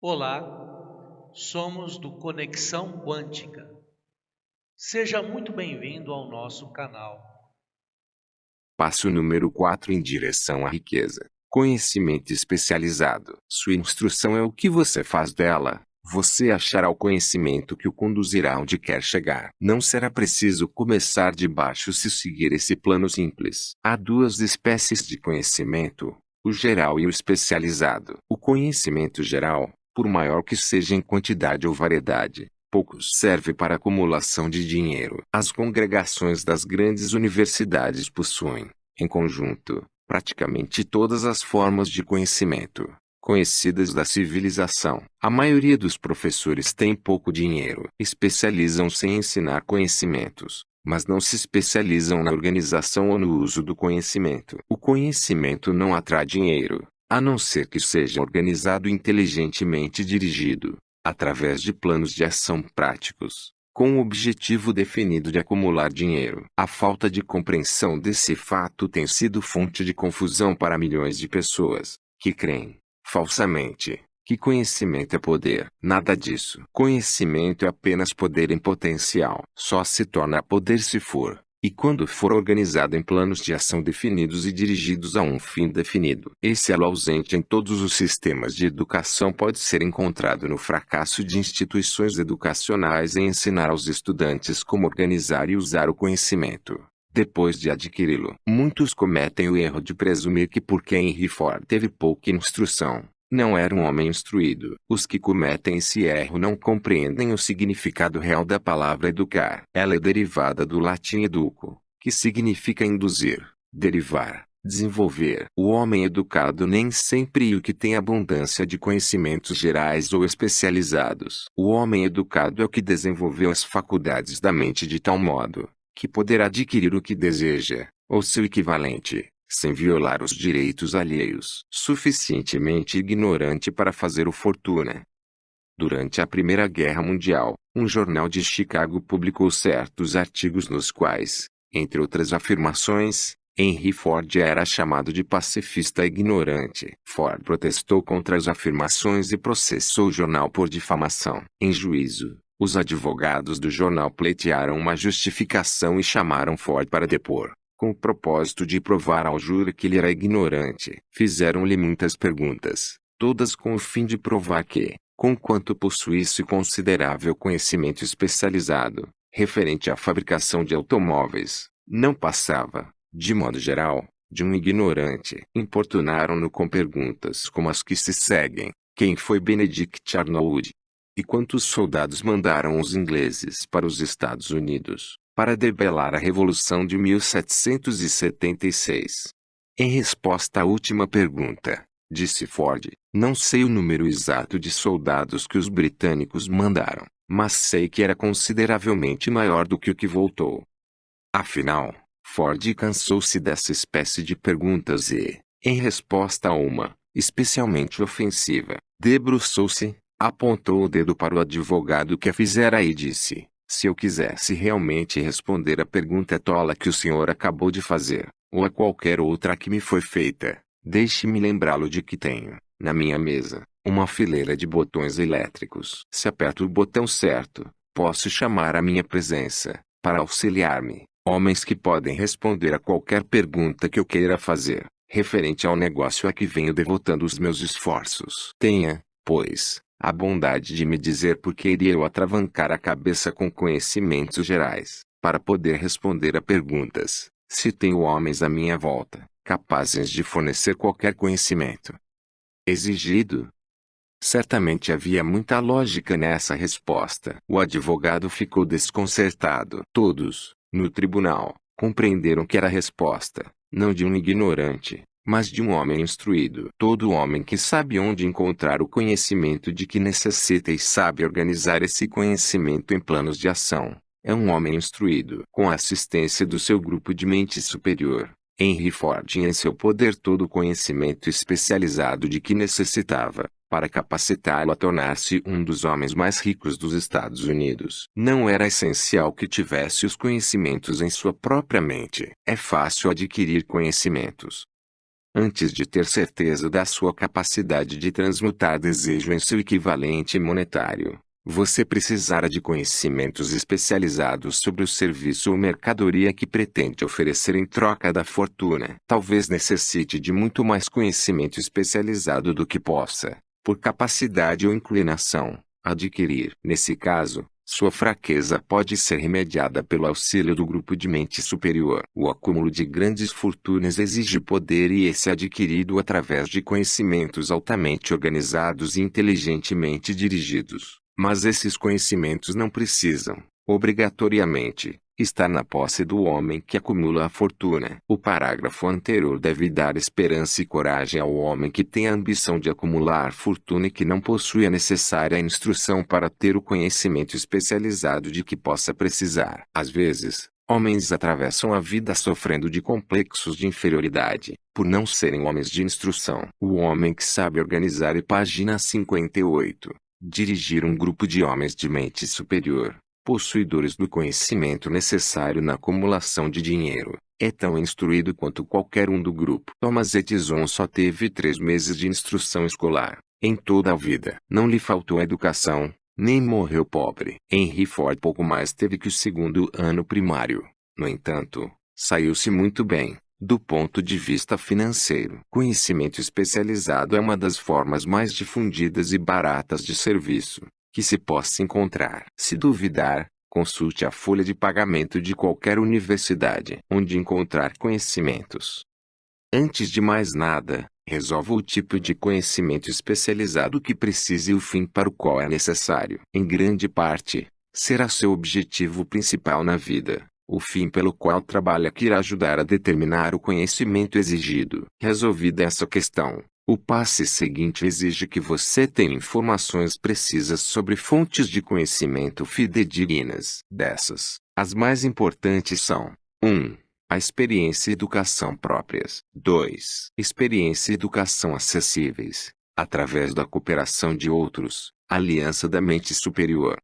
Olá, somos do Conexão Quântica. Seja muito bem-vindo ao nosso canal. Passo número 4 em direção à riqueza. Conhecimento especializado. Sua instrução é o que você faz dela. Você achará o conhecimento que o conduzirá onde quer chegar. Não será preciso começar de baixo se seguir esse plano simples. Há duas espécies de conhecimento, o geral e o especializado. O conhecimento geral, por maior que seja em quantidade ou variedade, pouco serve para acumulação de dinheiro. As congregações das grandes universidades possuem, em conjunto, praticamente todas as formas de conhecimento conhecidas da civilização. A maioria dos professores tem pouco dinheiro. Especializam-se em ensinar conhecimentos, mas não se especializam na organização ou no uso do conhecimento. O conhecimento não atrai dinheiro, a não ser que seja organizado inteligentemente dirigido, através de planos de ação práticos, com o objetivo definido de acumular dinheiro. A falta de compreensão desse fato tem sido fonte de confusão para milhões de pessoas, que creem, falsamente, que conhecimento é poder. Nada disso. Conhecimento é apenas poder em potencial. Só se torna poder se for, e quando for organizado em planos de ação definidos e dirigidos a um fim definido. Esse elo ausente em todos os sistemas de educação pode ser encontrado no fracasso de instituições educacionais em ensinar aos estudantes como organizar e usar o conhecimento. Depois de adquiri-lo, muitos cometem o erro de presumir que porque Henry Ford teve pouca instrução, não era um homem instruído. Os que cometem esse erro não compreendem o significado real da palavra educar. Ela é derivada do latim educo, que significa induzir, derivar, desenvolver. O homem educado nem sempre é o que tem abundância de conhecimentos gerais ou especializados. O homem educado é o que desenvolveu as faculdades da mente de tal modo que poderá adquirir o que deseja, ou seu equivalente, sem violar os direitos alheios. Suficientemente ignorante para fazer o fortuna. Durante a Primeira Guerra Mundial, um jornal de Chicago publicou certos artigos nos quais, entre outras afirmações, Henry Ford era chamado de pacifista ignorante. Ford protestou contra as afirmações e processou o jornal por difamação. Em juízo, os advogados do jornal pleitearam uma justificação e chamaram Ford para depor com o propósito de provar ao júri que ele era ignorante. Fizeram-lhe muitas perguntas, todas com o fim de provar que, conquanto possuísse considerável conhecimento especializado, referente à fabricação de automóveis, não passava, de modo geral, de um ignorante. Importunaram-no com perguntas como as que se seguem. Quem foi Benedict Arnold? E quantos soldados mandaram os ingleses para os Estados Unidos? Para debelar a Revolução de 1776. Em resposta à última pergunta, disse Ford, não sei o número exato de soldados que os britânicos mandaram, mas sei que era consideravelmente maior do que o que voltou. Afinal, Ford cansou-se dessa espécie de perguntas e, em resposta a uma, especialmente ofensiva, debruçou-se, apontou o dedo para o advogado que a fizera e disse: se eu quisesse realmente responder a pergunta tola que o senhor acabou de fazer, ou a qualquer outra que me foi feita, deixe-me lembrá-lo de que tenho, na minha mesa, uma fileira de botões elétricos. Se aperto o botão certo, posso chamar a minha presença, para auxiliar-me, homens que podem responder a qualquer pergunta que eu queira fazer, referente ao negócio a que venho devotando os meus esforços. Tenha, pois, a bondade de me dizer por que iria eu atravancar a cabeça com conhecimentos gerais, para poder responder a perguntas, se tenho homens à minha volta, capazes de fornecer qualquer conhecimento exigido. Certamente havia muita lógica nessa resposta. O advogado ficou desconcertado. Todos, no tribunal, compreenderam que era a resposta, não de um ignorante, mas de um homem instruído. Todo homem que sabe onde encontrar o conhecimento de que necessita e sabe organizar esse conhecimento em planos de ação, é um homem instruído. Com a assistência do seu grupo de mente superior, Henry Ford tinha em seu poder todo o conhecimento especializado de que necessitava, para capacitá-lo a tornar-se um dos homens mais ricos dos Estados Unidos. Não era essencial que tivesse os conhecimentos em sua própria mente. É fácil adquirir conhecimentos, Antes de ter certeza da sua capacidade de transmutar desejo em seu equivalente monetário, você precisará de conhecimentos especializados sobre o serviço ou mercadoria que pretende oferecer em troca da fortuna. Talvez necessite de muito mais conhecimento especializado do que possa, por capacidade ou inclinação, adquirir. Nesse caso, sua fraqueza pode ser remediada pelo auxílio do grupo de mente superior. O acúmulo de grandes fortunas exige poder e esse é adquirido através de conhecimentos altamente organizados e inteligentemente dirigidos. Mas esses conhecimentos não precisam, obrigatoriamente, estar na posse do homem que acumula a fortuna. O parágrafo anterior deve dar esperança e coragem ao homem que tem a ambição de acumular fortuna e que não possui a necessária instrução para ter o conhecimento especializado de que possa precisar. Às vezes, homens atravessam a vida sofrendo de complexos de inferioridade, por não serem homens de instrução. O homem que sabe organizar e página 58 dirigir um grupo de homens de mente superior, possuidores do conhecimento necessário na acumulação de dinheiro, é tão instruído quanto qualquer um do grupo. Thomas Edison só teve três meses de instrução escolar, em toda a vida. Não lhe faltou educação, nem morreu pobre. Henry Ford pouco mais teve que o segundo ano primário. No entanto, saiu-se muito bem. Do ponto de vista financeiro, conhecimento especializado é uma das formas mais difundidas e baratas de serviço que se possa encontrar. Se duvidar, consulte a folha de pagamento de qualquer universidade onde encontrar conhecimentos. Antes de mais nada, resolva o tipo de conhecimento especializado que precise e o fim para o qual é necessário. Em grande parte, será seu objetivo principal na vida o fim pelo qual trabalha que irá ajudar a determinar o conhecimento exigido. Resolvida essa questão, o passe seguinte exige que você tenha informações precisas sobre fontes de conhecimento fidedignas. Dessas, as mais importantes são 1. A experiência e educação próprias. 2. Experiência e educação acessíveis, através da cooperação de outros, aliança da mente superior.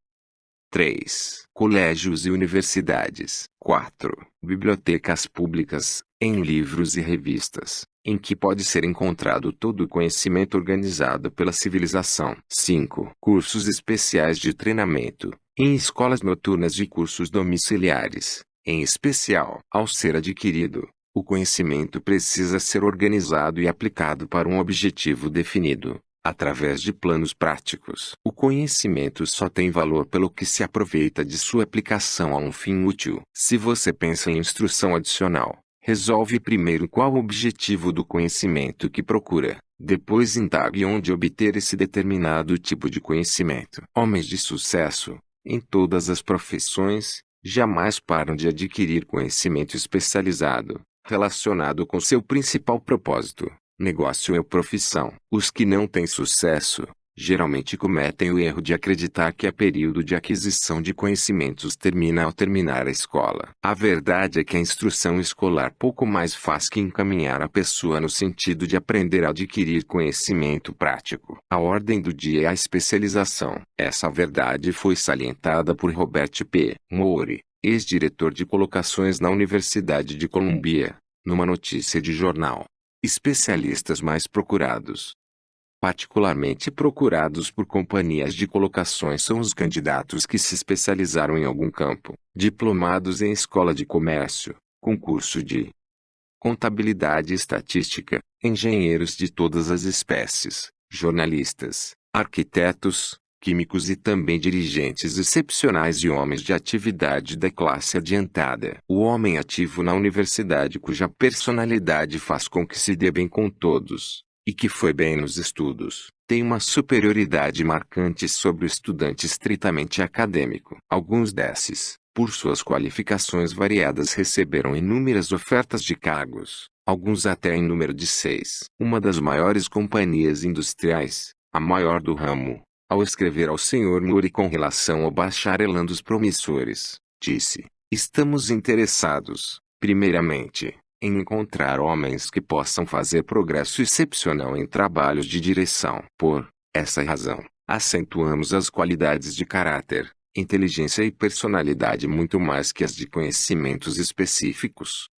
3. Colégios e universidades. 4. Bibliotecas públicas, em livros e revistas, em que pode ser encontrado todo o conhecimento organizado pela civilização. 5. Cursos especiais de treinamento, em escolas noturnas e cursos domiciliares. Em especial, ao ser adquirido, o conhecimento precisa ser organizado e aplicado para um objetivo definido através de planos práticos. O conhecimento só tem valor pelo que se aproveita de sua aplicação a um fim útil. Se você pensa em instrução adicional, resolve primeiro qual o objetivo do conhecimento que procura. Depois indague onde obter esse determinado tipo de conhecimento. Homens de sucesso, em todas as profissões, jamais param de adquirir conhecimento especializado, relacionado com seu principal propósito negócio ou profissão. Os que não têm sucesso, geralmente cometem o erro de acreditar que a período de aquisição de conhecimentos termina ao terminar a escola. A verdade é que a instrução escolar pouco mais faz que encaminhar a pessoa no sentido de aprender a adquirir conhecimento prático. A ordem do dia é a especialização. Essa verdade foi salientada por Robert P. Moore, ex-diretor de colocações na Universidade de Columbia, numa notícia de jornal. Especialistas mais procurados. Particularmente procurados por companhias de colocações são os candidatos que se especializaram em algum campo, diplomados em escola de comércio, concurso de contabilidade e estatística, engenheiros de todas as espécies, jornalistas, arquitetos, químicos e também dirigentes excepcionais e homens de atividade da classe adiantada. O homem ativo na universidade cuja personalidade faz com que se dê bem com todos, e que foi bem nos estudos, tem uma superioridade marcante sobre o estudante estritamente acadêmico. Alguns desses, por suas qualificações variadas receberam inúmeras ofertas de cargos, alguns até em número de seis. Uma das maiores companhias industriais, a maior do ramo, ao escrever ao Sr. Muri com relação ao bacharelandos promissores, disse: Estamos interessados, primeiramente, em encontrar homens que possam fazer progresso excepcional em trabalhos de direção. Por essa razão, acentuamos as qualidades de caráter, inteligência e personalidade muito mais que as de conhecimentos específicos.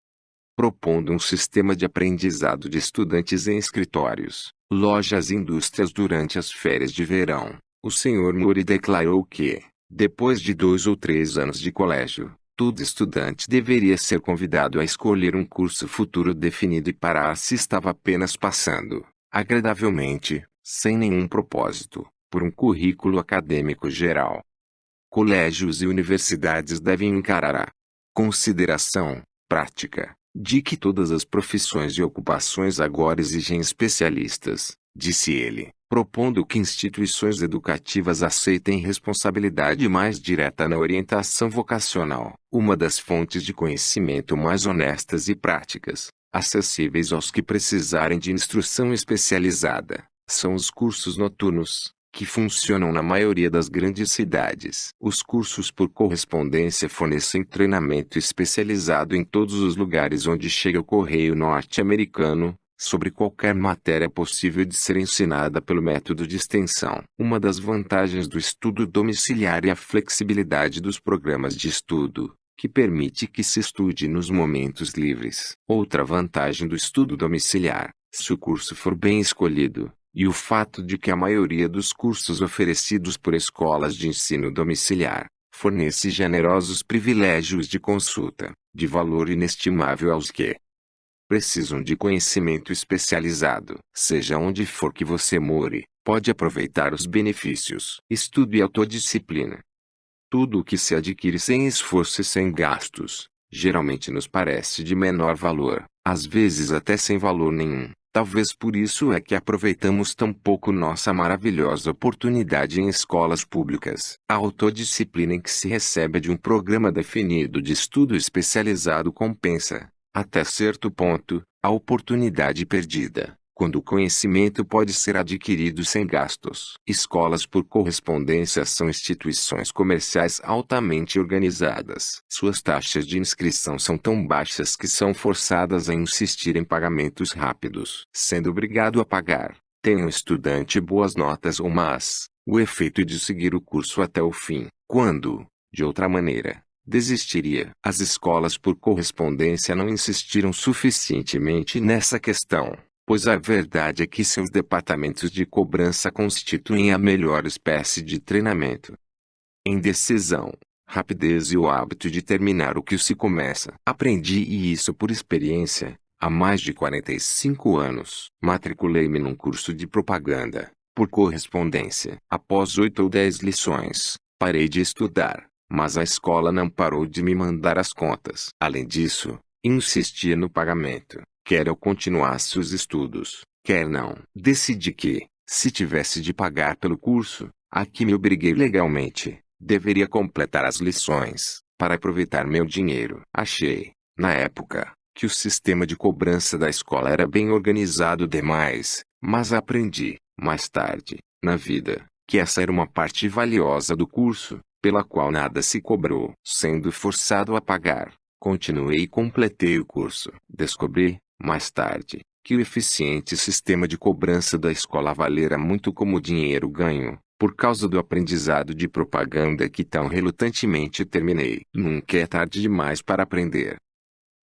propondo um sistema de aprendizado de estudantes em escritórios, lojas e indústrias durante as férias de verão. O Sr. Mori declarou que, depois de dois ou três anos de colégio, todo estudante deveria ser convidado a escolher um curso futuro definido e parar se estava apenas passando, agradavelmente, sem nenhum propósito, por um currículo acadêmico geral. Colégios e universidades devem encarar a consideração prática de que todas as profissões e ocupações agora exigem especialistas, disse ele, propondo que instituições educativas aceitem responsabilidade mais direta na orientação vocacional, uma das fontes de conhecimento mais honestas e práticas, acessíveis aos que precisarem de instrução especializada, são os cursos noturnos, que funcionam na maioria das grandes cidades. Os cursos por correspondência fornecem treinamento especializado em todos os lugares onde chega o correio norte-americano, sobre qualquer matéria possível de ser ensinada pelo método de extensão. Uma das vantagens do estudo domiciliar é a flexibilidade dos programas de estudo, que permite que se estude nos momentos livres. Outra vantagem do estudo domiciliar, se o curso for bem escolhido, e o fato de que a maioria dos cursos oferecidos por escolas de ensino domiciliar fornece generosos privilégios de consulta, de valor inestimável aos que precisam de conhecimento especializado. Seja onde for que você more, pode aproveitar os benefícios. Estudo e autodisciplina. Tudo o que se adquire sem esforço e sem gastos, geralmente nos parece de menor valor, às vezes até sem valor nenhum. Talvez por isso é que aproveitamos tão pouco nossa maravilhosa oportunidade em escolas públicas. A autodisciplina em que se recebe de um programa definido de estudo especializado compensa, até certo ponto, a oportunidade perdida quando o conhecimento pode ser adquirido sem gastos. Escolas por correspondência são instituições comerciais altamente organizadas. Suas taxas de inscrição são tão baixas que são forçadas a insistir em pagamentos rápidos. Sendo obrigado a pagar, tem um estudante boas notas ou más, o efeito de seguir o curso até o fim, quando, de outra maneira, desistiria. As escolas por correspondência não insistiram suficientemente nessa questão pois a verdade é que seus departamentos de cobrança constituem a melhor espécie de treinamento. Indecisão, rapidez e o hábito de terminar o que se começa. Aprendi isso por experiência, há mais de 45 anos. Matriculei-me num curso de propaganda, por correspondência. Após oito ou dez lições, parei de estudar, mas a escola não parou de me mandar as contas. Além disso, insistia no pagamento. Quer eu continuasse os estudos, quer não. Decidi que, se tivesse de pagar pelo curso, a que me obriguei legalmente, deveria completar as lições, para aproveitar meu dinheiro. Achei, na época, que o sistema de cobrança da escola era bem organizado demais, mas aprendi, mais tarde, na vida, que essa era uma parte valiosa do curso, pela qual nada se cobrou. Sendo forçado a pagar, continuei e completei o curso. Descobri, mais tarde, que o eficiente sistema de cobrança da escola valera muito como dinheiro ganho, por causa do aprendizado de propaganda que tão relutantemente terminei. Nunca é tarde demais para aprender.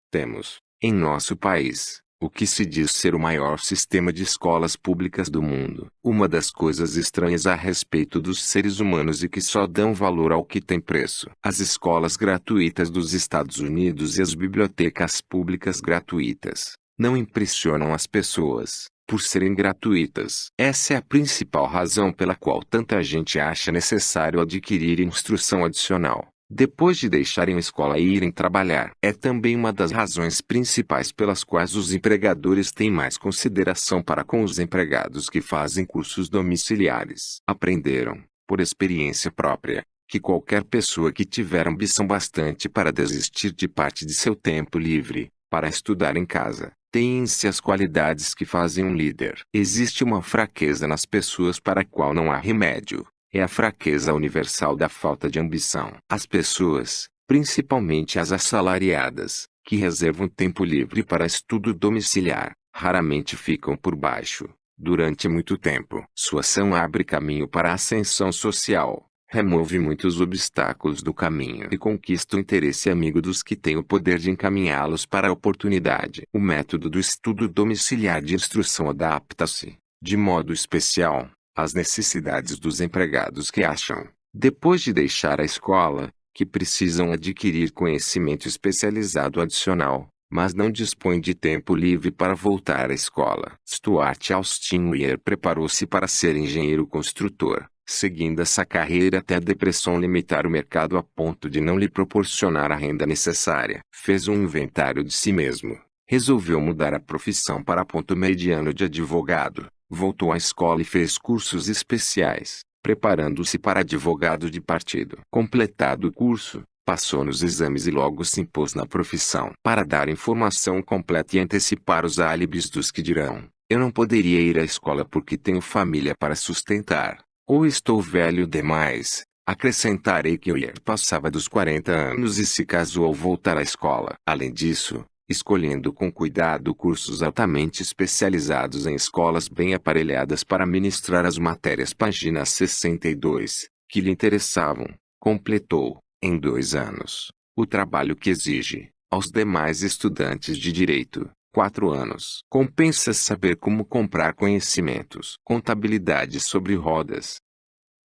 Temos, em nosso país, o que se diz ser o maior sistema de escolas públicas do mundo. Uma das coisas estranhas a respeito dos seres humanos e que só dão valor ao que tem preço. As escolas gratuitas dos Estados Unidos e as bibliotecas públicas gratuitas não impressionam as pessoas, por serem gratuitas. Essa é a principal razão pela qual tanta gente acha necessário adquirir instrução adicional, depois de deixarem a escola e irem trabalhar. É também uma das razões principais pelas quais os empregadores têm mais consideração para com os empregados que fazem cursos domiciliares. Aprenderam, por experiência própria, que qualquer pessoa que tiver ambição bastante para desistir de parte de seu tempo livre, para estudar em casa, Têm-se as qualidades que fazem um líder. Existe uma fraqueza nas pessoas para a qual não há remédio. É a fraqueza universal da falta de ambição. As pessoas, principalmente as assalariadas, que reservam tempo livre para estudo domiciliar, raramente ficam por baixo, durante muito tempo. Sua ação abre caminho para a ascensão social, remove muitos obstáculos do caminho e conquista o interesse amigo dos que têm o poder de encaminhá-los para a oportunidade. O método do estudo domiciliar de instrução adapta-se, de modo especial, às necessidades dos empregados que acham, depois de deixar a escola, que precisam adquirir conhecimento especializado adicional, mas não dispõem de tempo livre para voltar à escola. Stuart Austin Weir preparou-se para ser engenheiro construtor seguindo essa carreira até a depressão limitar o mercado a ponto de não lhe proporcionar a renda necessária. Fez um inventário de si mesmo. Resolveu mudar a profissão para ponto mediano de advogado. Voltou à escola e fez cursos especiais, preparando-se para advogado de partido. Completado o curso, passou nos exames e logo se impôs na profissão. Para dar informação completa e antecipar os álibis dos que dirão, eu não poderia ir à escola porque tenho família para sustentar. Ou estou velho demais. Acrescentarei que Oyer passava dos 40 anos e se casou ao voltar à escola. Além disso, escolhendo com cuidado cursos altamente especializados em escolas bem aparelhadas para ministrar as matérias página 62, que lhe interessavam, completou, em dois anos, o trabalho que exige, aos demais estudantes de direito, quatro anos. Compensa saber como comprar conhecimentos. Contabilidade sobre rodas.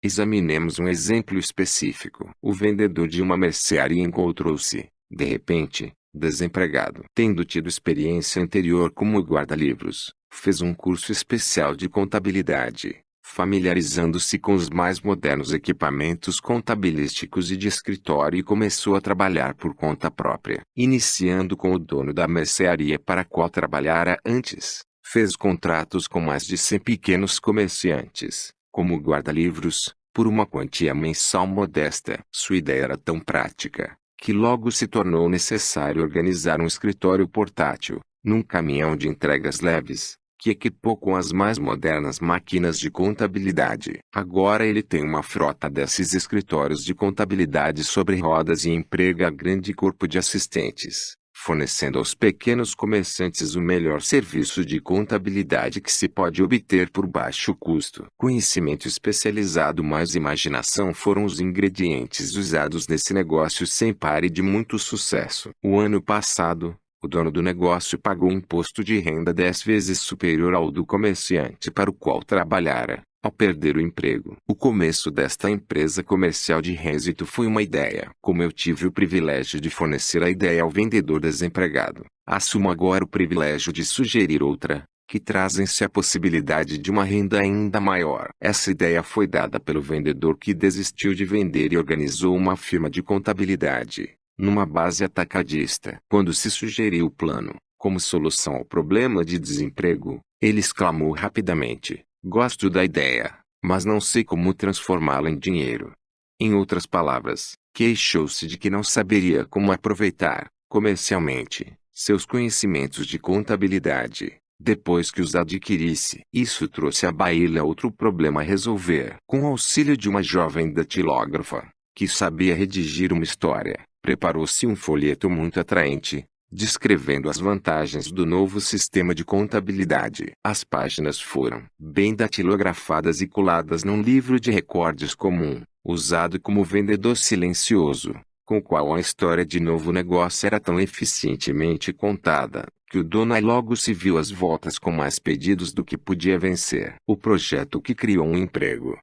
Examinemos um exemplo específico. O vendedor de uma mercearia encontrou-se, de repente, desempregado. Tendo tido experiência anterior como guarda-livros, fez um curso especial de contabilidade familiarizando-se com os mais modernos equipamentos contabilísticos e de escritório e começou a trabalhar por conta própria. Iniciando com o dono da mercearia para a qual trabalhara antes, fez contratos com mais de 100 pequenos comerciantes, como guarda-livros, por uma quantia mensal modesta. Sua ideia era tão prática, que logo se tornou necessário organizar um escritório portátil, num caminhão de entregas leves, que equipou com as mais modernas máquinas de contabilidade. Agora ele tem uma frota desses escritórios de contabilidade sobre rodas e emprega grande corpo de assistentes, fornecendo aos pequenos comerciantes o melhor serviço de contabilidade que se pode obter por baixo custo. Conhecimento especializado mais imaginação foram os ingredientes usados nesse negócio sem pare de muito sucesso. O ano passado, o dono do negócio pagou imposto de renda dez vezes superior ao do comerciante para o qual trabalhara, ao perder o emprego. O começo desta empresa comercial de Résito foi uma ideia. Como eu tive o privilégio de fornecer a ideia ao vendedor desempregado, assumo agora o privilégio de sugerir outra, que trazem-se a possibilidade de uma renda ainda maior. Essa ideia foi dada pelo vendedor que desistiu de vender e organizou uma firma de contabilidade numa base atacadista. Quando se sugeriu o plano, como solução ao problema de desemprego, ele exclamou rapidamente: Gosto da ideia, mas não sei como transformá-la em dinheiro. Em outras palavras, queixou-se de que não saberia como aproveitar, comercialmente, seus conhecimentos de contabilidade, depois que os adquirisse. Isso trouxe à baila outro problema a resolver. Com o auxílio de uma jovem datilógrafa, que sabia redigir uma história, preparou-se um folheto muito atraente, descrevendo as vantagens do novo sistema de contabilidade. As páginas foram bem datilografadas e coladas num livro de recordes comum, usado como vendedor silencioso, com o qual a história de novo negócio era tão eficientemente contada, que o dono logo se viu às voltas com mais pedidos do que podia vencer. O projeto que criou um emprego.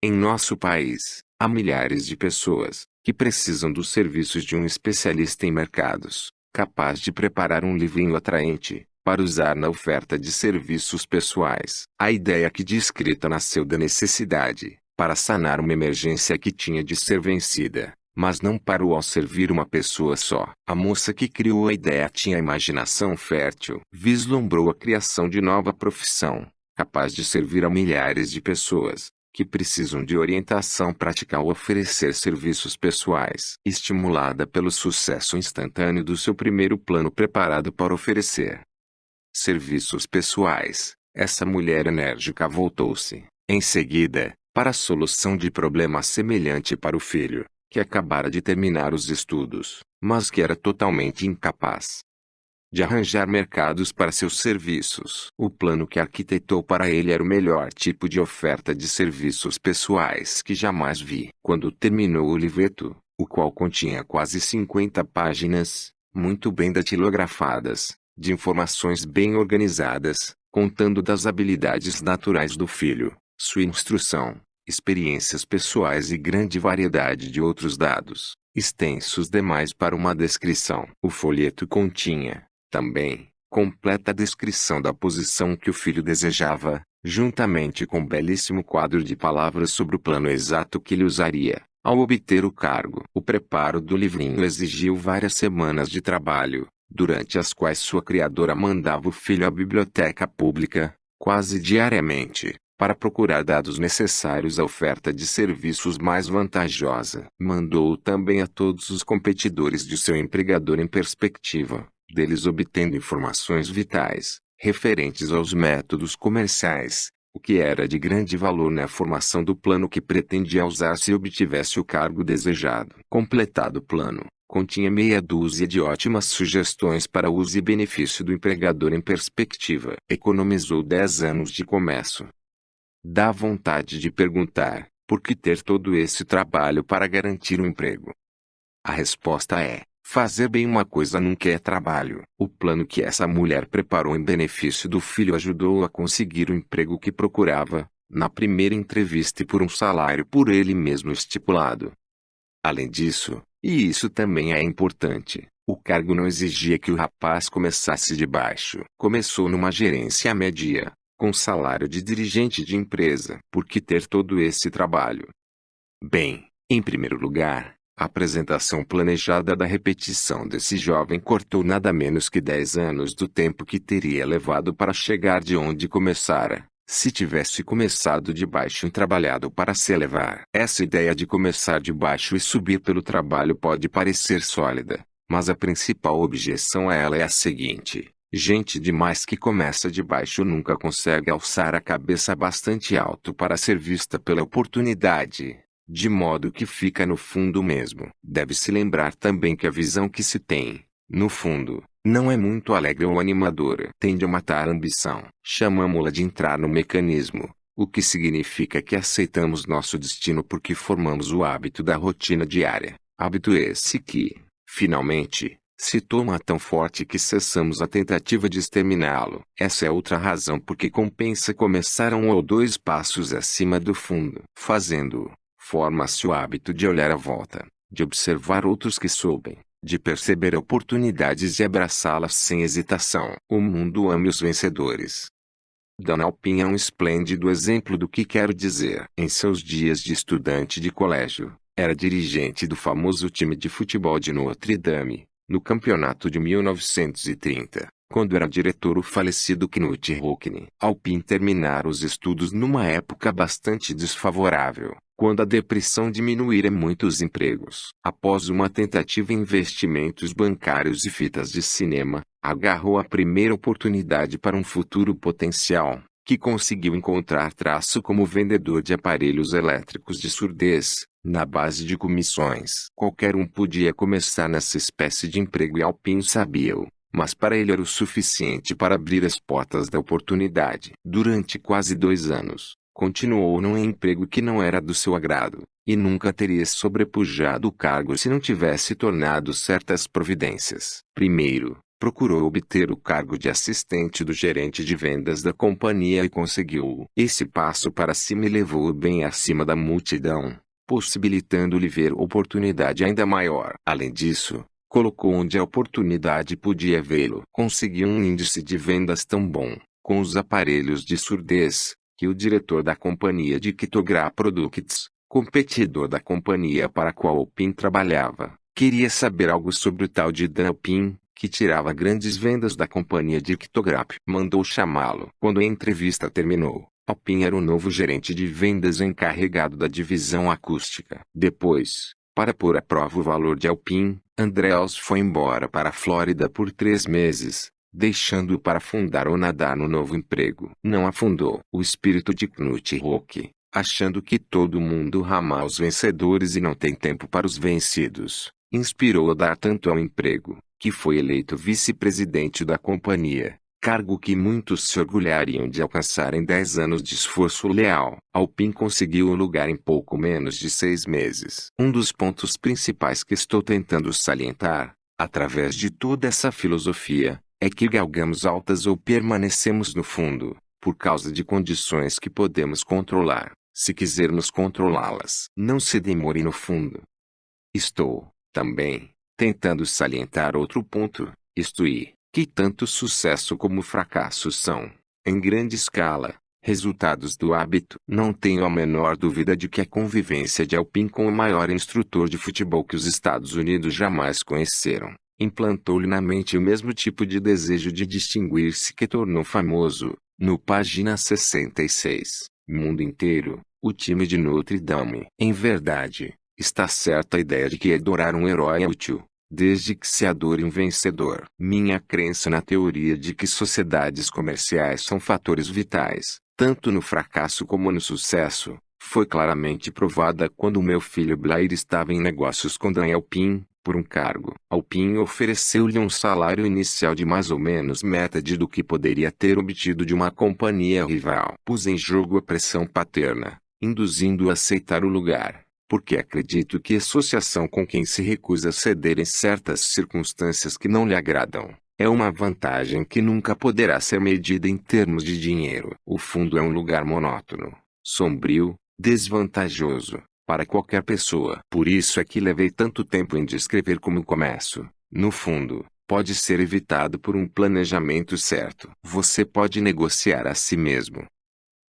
Em nosso país, há milhares de pessoas, que precisam dos serviços de um especialista em mercados, capaz de preparar um livrinho atraente, para usar na oferta de serviços pessoais. A ideia que descrita nasceu da necessidade, para sanar uma emergência que tinha de ser vencida, mas não parou ao servir uma pessoa só. A moça que criou a ideia tinha imaginação fértil, vislumbrou a criação de nova profissão, capaz de servir a milhares de pessoas, que precisam de orientação prática ao oferecer serviços pessoais. Estimulada pelo sucesso instantâneo do seu primeiro plano preparado para oferecer serviços pessoais, essa mulher enérgica voltou-se, em seguida, para a solução de problema semelhante para o filho, que acabara de terminar os estudos, mas que era totalmente incapaz. De arranjar mercados para seus serviços. O plano que arquitetou para ele era o melhor tipo de oferta de serviços pessoais que jamais vi. Quando terminou o livreto, o qual continha quase 50 páginas, muito bem datilografadas, de informações bem organizadas, contando das habilidades naturais do filho, sua instrução, experiências pessoais e grande variedade de outros dados, extensos demais para uma descrição. O folheto continha, também, completa descrição da posição que o filho desejava, juntamente com um belíssimo quadro de palavras sobre o plano exato que ele usaria, ao obter o cargo. O preparo do livrinho exigiu várias semanas de trabalho, durante as quais sua criadora mandava o filho à biblioteca pública, quase diariamente, para procurar dados necessários à oferta de serviços mais vantajosa. Mandou também a todos os competidores de seu empregador em perspectiva, deles obtendo informações vitais, referentes aos métodos comerciais, o que era de grande valor na formação do plano que pretendia usar se obtivesse o cargo desejado. Completado o plano, continha meia dúzia de ótimas sugestões para uso e benefício do empregador em perspectiva. Economizou dez anos de comércio. Dá vontade de perguntar, por que ter todo esse trabalho para garantir um emprego? A resposta é, Fazer bem uma coisa nunca é trabalho. O plano que essa mulher preparou em benefício do filho ajudou a conseguir o emprego que procurava, na primeira entrevista e por um salário por ele mesmo estipulado. Além disso, e isso também é importante, o cargo não exigia que o rapaz começasse de baixo. Começou numa gerência média, com salário de dirigente de empresa. Por que ter todo esse trabalho? Bem, em primeiro lugar, a apresentação planejada da repetição desse jovem cortou nada menos que dez anos do tempo que teria levado para chegar de onde começara, se tivesse começado de baixo e trabalhado para se elevar. Essa ideia de começar de baixo e subir pelo trabalho pode parecer sólida, mas a principal objeção a ela é a seguinte. Gente demais que começa de baixo nunca consegue alçar a cabeça bastante alto para ser vista pela oportunidade de modo que fica no fundo mesmo. Deve-se lembrar também que a visão que se tem, no fundo, não é muito alegre ou animadora. Tende a matar a ambição. Chamamos-la de entrar no mecanismo, o que significa que aceitamos nosso destino porque formamos o hábito da rotina diária. Hábito esse que, finalmente, se toma tão forte que cessamos a tentativa de exterminá-lo. Essa é outra razão por que compensa começar um ou dois passos acima do fundo. Fazendo-o, Forma-se o hábito de olhar à volta, de observar outros que soubem, de perceber oportunidades e abraçá-las sem hesitação. O mundo ama os vencedores. Dona Alpin é um esplêndido exemplo do que quero dizer. Em seus dias de estudante de colégio, era dirigente do famoso time de futebol de Notre Dame, no campeonato de 1930 quando era diretor o falecido Knut Rockne. Alpin terminara os estudos numa época bastante desfavorável, quando a depressão diminuíra muitos empregos. Após uma tentativa em investimentos bancários e fitas de cinema, agarrou a primeira oportunidade para um futuro potencial, que conseguiu encontrar traço como vendedor de aparelhos elétricos de surdez, na base de comissões. Qualquer um podia começar nessa espécie de emprego e Alpin sabia-o mas para ele era o suficiente para abrir as portas da oportunidade. Durante quase dois anos, continuou num emprego que não era do seu agrado, e nunca teria sobrepujado o cargo se não tivesse tornado certas providências. Primeiro, procurou obter o cargo de assistente do gerente de vendas da companhia e conseguiu. Esse passo para cima levou bem acima da multidão, possibilitando-lhe ver oportunidade ainda maior. Além disso, colocou onde a oportunidade podia vê-lo. Conseguiu um índice de vendas tão bom, com os aparelhos de surdez, que o diretor da companhia de Kitogra Products, competidor da companhia para a qual o PIN trabalhava, queria saber algo sobre o tal de Dan Pin, que tirava grandes vendas da companhia de Kitograp. Mandou chamá-lo. Quando a entrevista terminou, Alpin era o novo gerente de vendas encarregado da divisão acústica. Depois, para pôr à prova o valor de Alpin, Andreas foi embora para a Flórida por três meses, deixando-o para fundar ou nadar no novo emprego. Não afundou. O espírito de Knut Rock, achando que todo mundo rama aos vencedores e não tem tempo para os vencidos, inspirou a dar tanto ao emprego, que foi eleito vice-presidente da companhia, cargo que muitos se orgulhariam de alcançar em 10 anos de esforço leal. Alpin conseguiu o lugar em pouco menos de seis meses. Um dos pontos principais que estou tentando salientar, através de toda essa filosofia, é que galgamos altas ou permanecemos no fundo, por causa de condições que podemos controlar, se quisermos controlá-las. Não se demore no fundo. Estou, também, tentando salientar outro ponto, isto é, que tanto sucesso como fracasso são, em grande escala, resultados do hábito. Não tenho a menor dúvida de que a convivência de Alpin com o maior instrutor de futebol que os Estados Unidos jamais conheceram, implantou-lhe na mente o mesmo tipo de desejo de distinguir-se que tornou famoso, no página 66, Mundo Inteiro, o time de Notre Dame. Em verdade, está certa a ideia de que adorar um herói é útil, desde que se adore um vencedor. Minha crença na teoria de que sociedades comerciais são fatores vitais, tanto no fracasso como no sucesso, foi claramente provada quando meu filho Blair estava em negócios com Daniel Pin, por um cargo. Alpin ofereceu-lhe um salário inicial de mais ou menos metade do que poderia ter obtido de uma companhia rival. Pus em jogo a pressão paterna, induzindo-o a aceitar o lugar porque acredito que associação com quem se recusa a ceder em certas circunstâncias que não lhe agradam, é uma vantagem que nunca poderá ser medida em termos de dinheiro. O fundo é um lugar monótono, sombrio, desvantajoso, para qualquer pessoa. Por isso é que levei tanto tempo em descrever como começo. No fundo, pode ser evitado por um planejamento certo. Você pode negociar a si mesmo,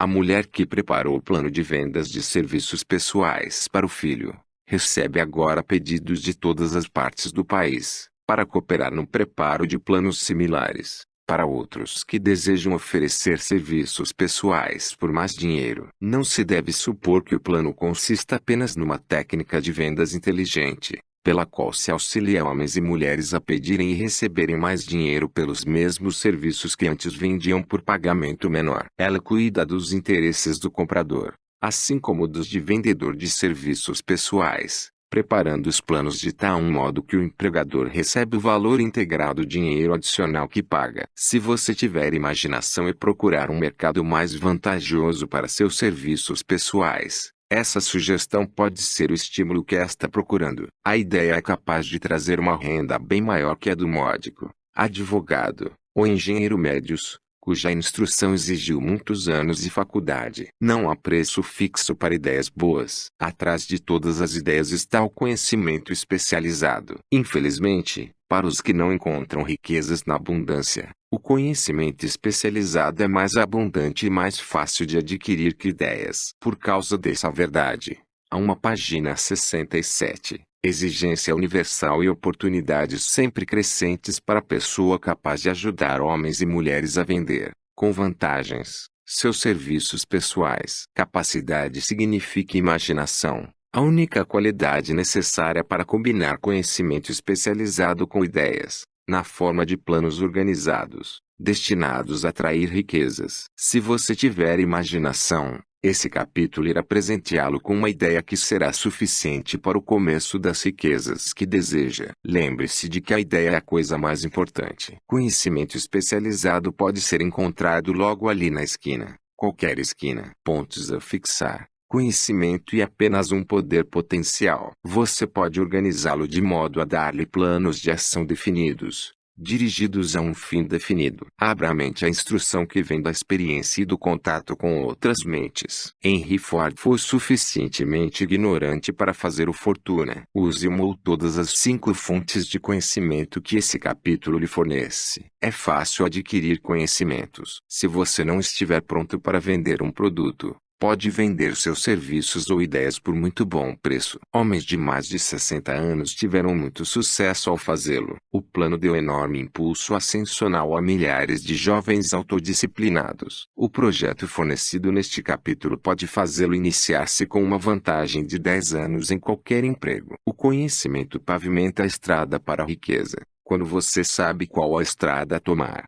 a mulher que preparou o plano de vendas de serviços pessoais para o filho, recebe agora pedidos de todas as partes do país, para cooperar no preparo de planos similares, para outros que desejam oferecer serviços pessoais por mais dinheiro. Não se deve supor que o plano consista apenas numa técnica de vendas inteligente, pela qual se auxilia homens e mulheres a pedirem e receberem mais dinheiro pelos mesmos serviços que antes vendiam por pagamento menor. Ela cuida dos interesses do comprador, assim como dos de vendedor de serviços pessoais, preparando os planos de tal modo que o empregador recebe o valor integral do dinheiro adicional que paga. Se você tiver imaginação e procurar um mercado mais vantajoso para seus serviços pessoais, essa sugestão pode ser o estímulo que está procurando. A ideia é capaz de trazer uma renda bem maior que a do módico, advogado, ou engenheiro médios, cuja instrução exigiu muitos anos de faculdade. Não há preço fixo para ideias boas. Atrás de todas as ideias está o conhecimento especializado. Infelizmente, para os que não encontram riquezas na abundância, o conhecimento especializado é mais abundante e mais fácil de adquirir que ideias. Por causa dessa verdade, há uma página 67, exigência universal e oportunidades sempre crescentes para a pessoa capaz de ajudar homens e mulheres a vender, com vantagens, seus serviços pessoais. Capacidade significa imaginação, a única qualidade necessária para combinar conhecimento especializado com ideias, na forma de planos organizados, destinados a atrair riquezas. Se você tiver imaginação, esse capítulo irá presenteá-lo com uma ideia que será suficiente para o começo das riquezas que deseja. Lembre-se de que a ideia é a coisa mais importante. Conhecimento especializado pode ser encontrado logo ali na esquina, qualquer esquina. Pontos a fixar. Conhecimento e apenas um poder potencial. Você pode organizá-lo de modo a dar-lhe planos de ação definidos, dirigidos a um fim definido. Abra a mente à instrução que vem da experiência e do contato com outras mentes. Henry Ford foi suficientemente ignorante para fazer o fortuna. Use uma ou todas as cinco fontes de conhecimento que esse capítulo lhe fornece. É fácil adquirir conhecimentos. Se você não estiver pronto para vender um produto, pode vender seus serviços ou ideias por muito bom preço. Homens de mais de 60 anos tiveram muito sucesso ao fazê-lo. O plano deu enorme impulso ascensional a milhares de jovens autodisciplinados. O projeto fornecido neste capítulo pode fazê-lo iniciar-se com uma vantagem de 10 anos em qualquer emprego. O conhecimento pavimenta a estrada para a riqueza. Quando você sabe qual a estrada tomar,